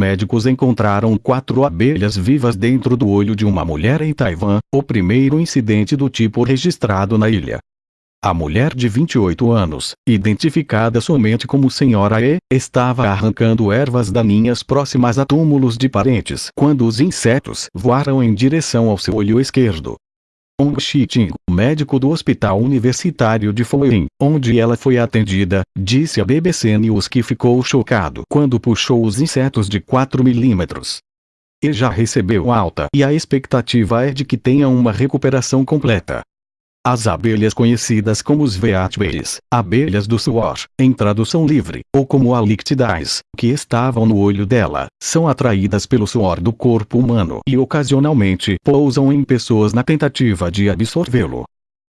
médicos encontraram quatro abelhas vivas dentro do olho de uma mulher em Taiwan, o primeiro incidente do tipo registrado na ilha. A mulher de 28 anos, identificada somente como Senhora E, estava arrancando ervas daninhas próximas a túmulos de parentes quando os insetos voaram em direção ao seu olho esquerdo. Ong Shiting, médico do Hospital Universitário de Foyin, onde ela foi atendida, disse à BBC News que ficou chocado quando puxou os insetos de 4 milímetros. E já recebeu alta e a expectativa é de que tenha uma recuperação completa. As abelhas conhecidas como os Veatbees, abelhas do suor, em tradução livre, ou como alictidaes, que estavam no olho dela, são atraídas pelo suor do corpo humano e ocasionalmente pousam em pessoas na tentativa de absorvê-lo.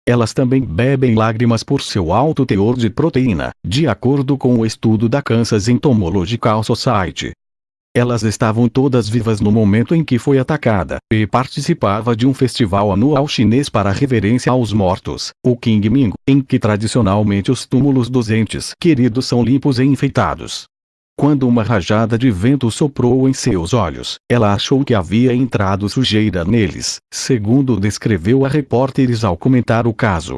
Elas também bebem lágrimas por seu alto teor de proteína, de acordo com o estudo da Kansas Entomological Society. Elas estavam todas vivas no momento em que foi atacada, e participava de um festival anual chinês para reverência aos mortos, o Qingming, em que tradicionalmente os túmulos dos entes queridos são limpos e enfeitados. Quando uma rajada de vento soprou em seus olhos, ela achou que havia entrado sujeira neles, segundo descreveu a repórteres ao comentar o caso.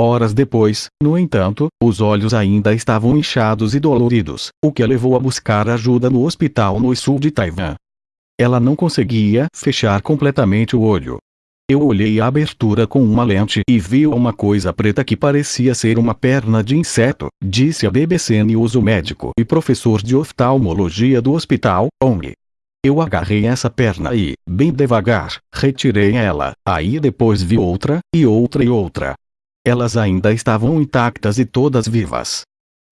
Horas depois, no entanto, os olhos ainda estavam inchados e doloridos, o que a levou a buscar ajuda no hospital no sul de Taiwan. Ela não conseguia fechar completamente o olho. Eu olhei a abertura com uma lente e vi uma coisa preta que parecia ser uma perna de inseto, disse a BBC News o médico e professor de oftalmologia do hospital, Ong. Eu agarrei essa perna e, bem devagar, retirei ela, aí depois vi outra, e outra e outra, elas ainda estavam intactas e todas vivas.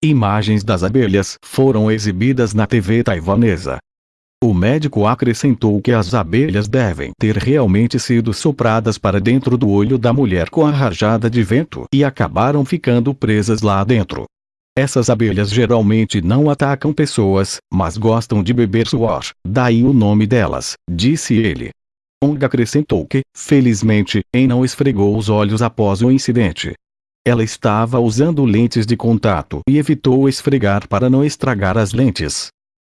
Imagens das abelhas foram exibidas na TV taiwanesa. O médico acrescentou que as abelhas devem ter realmente sido sopradas para dentro do olho da mulher com a rajada de vento e acabaram ficando presas lá dentro. Essas abelhas geralmente não atacam pessoas, mas gostam de beber suor, daí o nome delas, disse ele. Ong acrescentou que, felizmente, En não esfregou os olhos após o incidente. Ela estava usando lentes de contato e evitou esfregar para não estragar as lentes.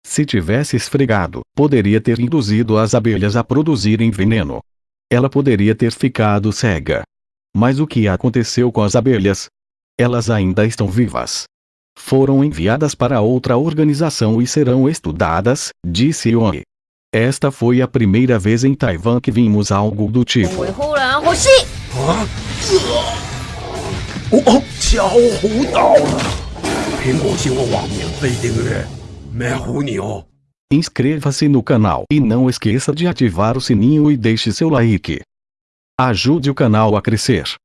Se tivesse esfregado, poderia ter induzido as abelhas a produzirem veneno. Ela poderia ter ficado cega. Mas o que aconteceu com as abelhas? Elas ainda estão vivas. Foram enviadas para outra organização e serão estudadas, disse Yong. Esta foi a primeira vez em Taiwan que vimos algo do tipo. Inscreva-se no canal e não esqueça de ativar o sininho e deixe seu like. Ajude o canal a crescer.